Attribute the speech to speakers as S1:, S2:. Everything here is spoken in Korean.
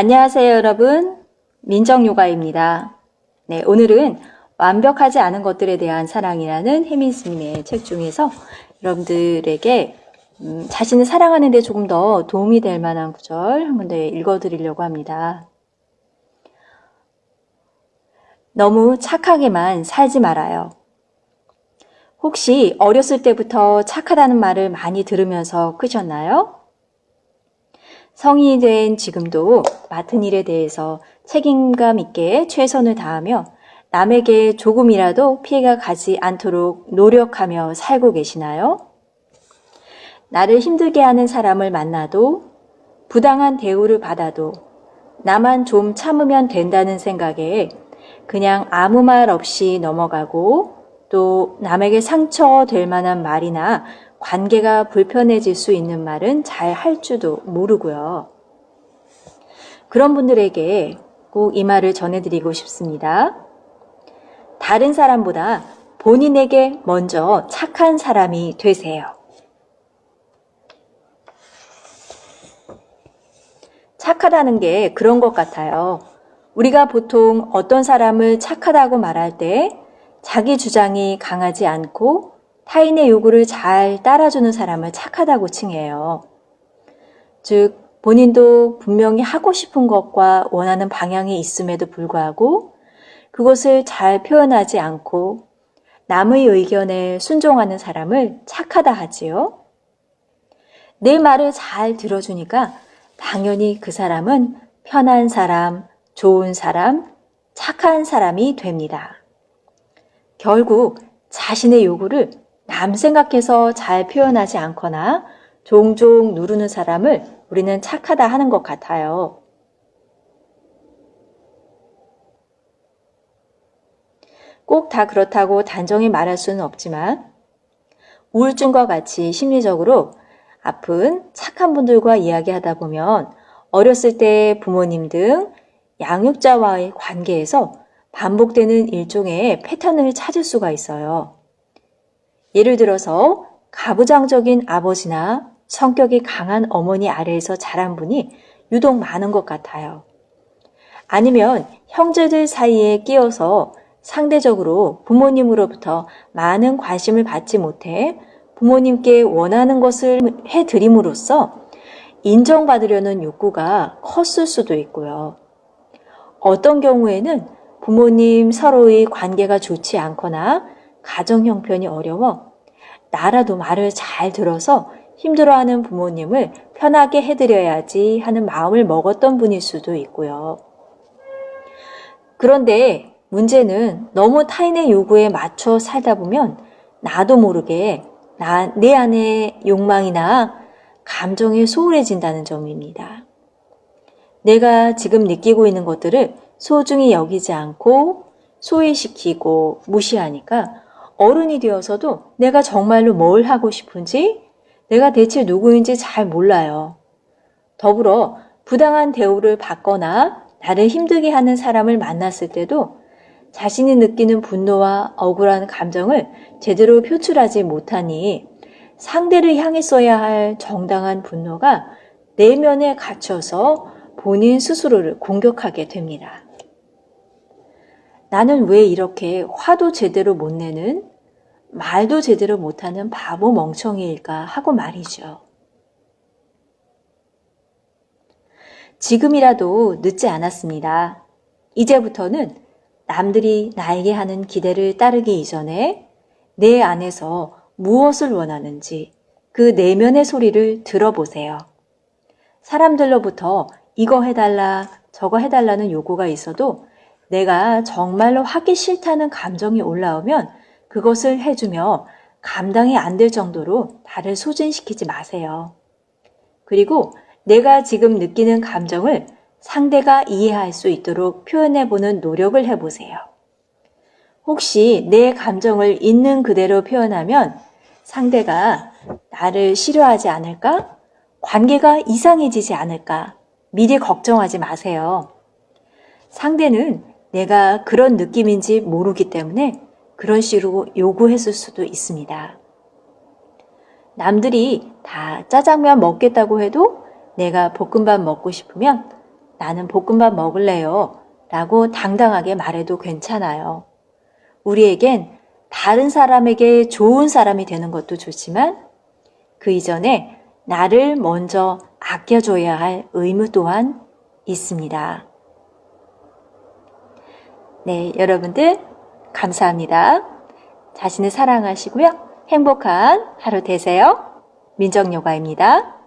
S1: 안녕하세요 여러분 민정요가입니다. 네, 오늘은 완벽하지 않은 것들에 대한 사랑이라는 혜민스님의 책 중에서 여러분들에게 음, 자신을 사랑하는 데 조금 더 도움이 될 만한 구절 한번더 읽어드리려고 합니다. 너무 착하게만 살지 말아요. 혹시 어렸을 때부터 착하다는 말을 많이 들으면서 크셨나요? 성인이 된 지금도 맡은 일에 대해서 책임감 있게 최선을 다하며 남에게 조금이라도 피해가 가지 않도록 노력하며 살고 계시나요? 나를 힘들게 하는 사람을 만나도 부당한 대우를 받아도 나만 좀 참으면 된다는 생각에 그냥 아무 말 없이 넘어가고 또 남에게 상처될 만한 말이나 관계가 불편해질 수 있는 말은 잘 할 줄도 모르고요. 그런 분들에게 꼭 이 말을 전해드리고 싶습니다. 다른 사람보다 본인에게 먼저 착한 사람이 되세요. 착하다는 게 그런 것 같아요. 우리가 보통 어떤 사람을 착하다고 말할 때 자기 주장이 강하지 않고 타인의 요구를 잘 따라주는 사람을 착하다고 칭해요. 즉, 본인도 분명히 하고 싶은 것과 원하는 방향이 있음에도 불구하고 그것을 잘 표현하지 않고 남의 의견에 순종하는 사람을 착하다 하지요. 내 말을 잘 들어주니까 당연히 그 사람은 편한 사람, 좋은 사람, 착한 사람이 됩니다. 결국 자신의 요구를 남 생각해서 잘 표현하지 않거나 종종 누르는 사람을 우리는 착하다 하는 것 같아요. 꼭 다 그렇다고 단정히 말할 수는 없지만 우울증과 같이 심리적으로 아픈 착한 분들과 이야기하다 보면 어렸을 때 부모님 등 양육자와의 관계에서 반복되는 일종의 패턴을 찾을 수가 있어요. 예를 들어서 가부장적인 아버지나 성격이 강한 어머니 아래에서 자란 분이 유독 많은 것 같아요. 아니면 형제들 사이에 끼어서 상대적으로 부모님으로부터 많은 관심을 받지 못해 부모님께 원하는 것을 해드림으로써 인정받으려는 욕구가 컸을 수도 있고요. 어떤 경우에는 부모님 서로의 관계가 좋지 않거나 가정 형편이 어려워 나라도 말을 잘 들어서 힘들어하는 부모님을 편하게 해드려야지 하는 마음을 먹었던 분일 수도 있고요. 그런데 문제는 너무 타인의 요구에 맞춰 살다 보면 나도 모르게 나, 내 안에 욕망이나 감정이 소홀해진다는 점입니다. 내가 지금 느끼고 있는 것들을 소중히 여기지 않고 소외시키고 무시하니까 어른이 되어서도 내가 정말로 뭘 하고 싶은지 내가 대체 누구인지 잘 몰라요. 더불어 부당한 대우를 받거나 나를 힘들게 하는 사람을 만났을 때도 자신이 느끼는 분노와 억울한 감정을 제대로 표출하지 못하니 상대를 향했어야 할 정당한 분노가 내면에 갇혀서 본인 스스로를 공격하게 됩니다. 나는 왜 이렇게 화도 제대로 못 내는 말도 제대로 못하는 바보 멍청이일까 하고 말이죠. 지금이라도 늦지 않았습니다. 이제부터는 남들이 나에게 하는 기대를 따르기 이전에 내 안에서 무엇을 원하는지 그 내면의 소리를 들어보세요. 사람들로부터 이거 해달라, 저거 해달라는 요구가 있어도 내가 정말로 하기 싫다는 감정이 올라오면 그것을 해주며 감당이 안 될 정도로 나를 소진시키지 마세요. 그리고 내가 지금 느끼는 감정을 상대가 이해할 수 있도록 표현해보는 노력을 해보세요. 혹시 내 감정을 있는 그대로 표현하면 상대가 나를 싫어하지 않을까? 관계가 이상해지지 않을까? 미리 걱정하지 마세요. 상대는 내가 그런 느낌인지 모르기 때문에 그런 식으로 요구했을 수도 있습니다. 남들이 다 짜장면 먹겠다고 해도 내가 볶음밥 먹고 싶으면 나는 볶음밥 먹을래요. 라고 당당하게 말해도 괜찮아요. 우리에겐 다른 사람에게 좋은 사람이 되는 것도 좋지만 그 이전에 나를 먼저 아껴줘야 할 의무 또한 있습니다. 네, 여러분들 감사합니다. 자신을 사랑하시고요. 행복한 하루 되세요. 민정요가입니다.